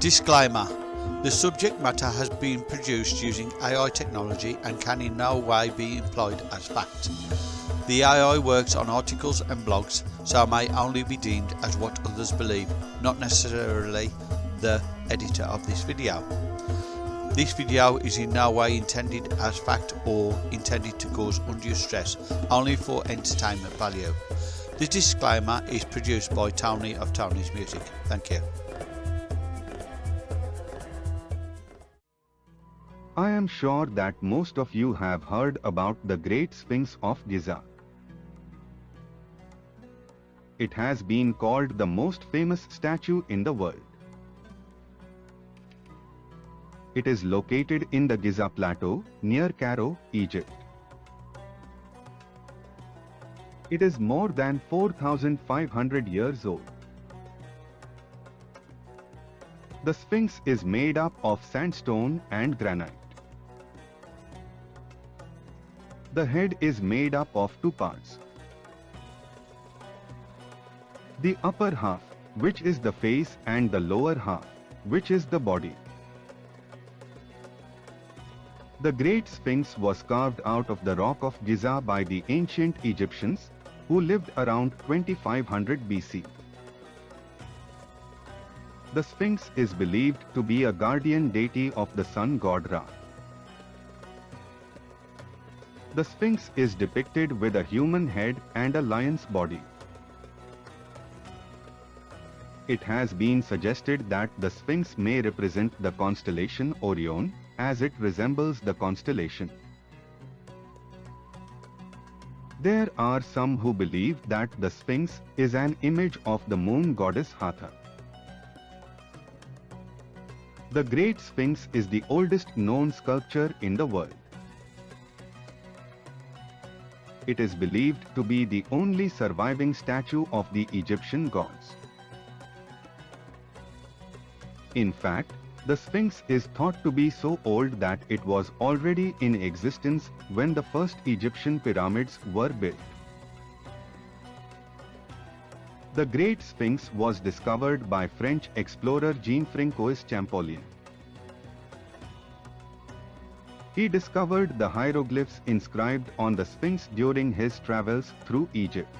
Disclaimer The subject matter has been produced using AI technology and can in no way be employed as fact. The AI works on articles and blogs, so may only be deemed as what others believe, not necessarily the editor of this video. This video is in no way intended as fact or intended to cause undue stress, only for entertainment value. This disclaimer is produced by Tony of Tony's Music. Thank you. I am sure that most of you have heard about the Great Sphinx of Giza. It has been called the most famous statue in the world. It is located in the Giza Plateau, near Cairo, Egypt. It is more than 4,500 years old. The Sphinx is made up of sandstone and granite. The head is made up of two parts. The upper half, which is the face and the lower half, which is the body. The Great Sphinx was carved out of the rock of Giza by the ancient Egyptians, who lived around 2500 BC. The Sphinx is believed to be a guardian deity of the sun god Ra. The Sphinx is depicted with a human head and a lion's body. It has been suggested that the Sphinx may represent the constellation Orion, as it resembles the constellation. There are some who believe that the Sphinx is an image of the moon goddess Hathor. The Great Sphinx is the oldest known sculpture in the world. It is believed to be the only surviving statue of the Egyptian gods. In fact, the Sphinx is thought to be so old that it was already in existence when the first Egyptian pyramids were built. The Great Sphinx was discovered by French explorer Jean-François Champollion. He discovered the hieroglyphs inscribed on the Sphinx during his travels through Egypt.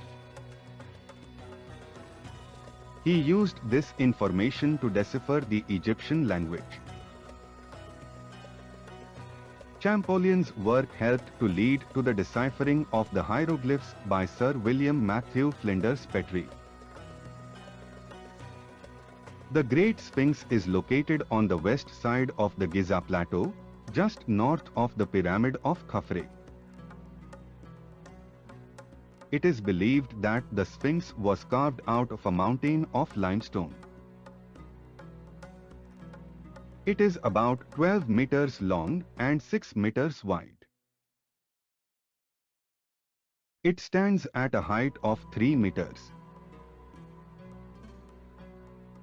He used this information to decipher the Egyptian language. Champollion's work helped to lead to the deciphering of the hieroglyphs by Sir William Matthew Flinders Petrie. The Great Sphinx is located on the west side of the Giza Plateau, just north of the pyramid of Khafre. It is believed that the Sphinx was carved out of a mountain of limestone. It is about 12 meters long and 6 meters wide. It stands at a height of 3 meters.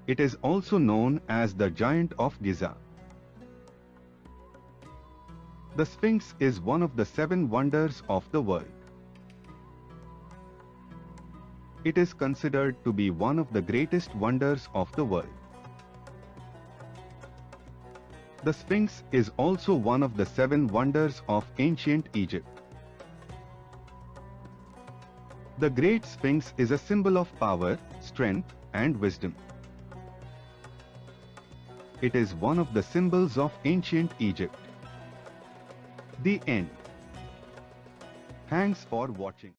It is also known as the Giant of Giza. The Sphinx is one of the seven wonders of the world. It is considered to be one of the greatest wonders of the world. The Sphinx is also one of the seven wonders of ancient Egypt. The Great Sphinx is a symbol of power, strength and wisdom. It is one of the symbols of ancient Egypt. The end. Thanks for watching.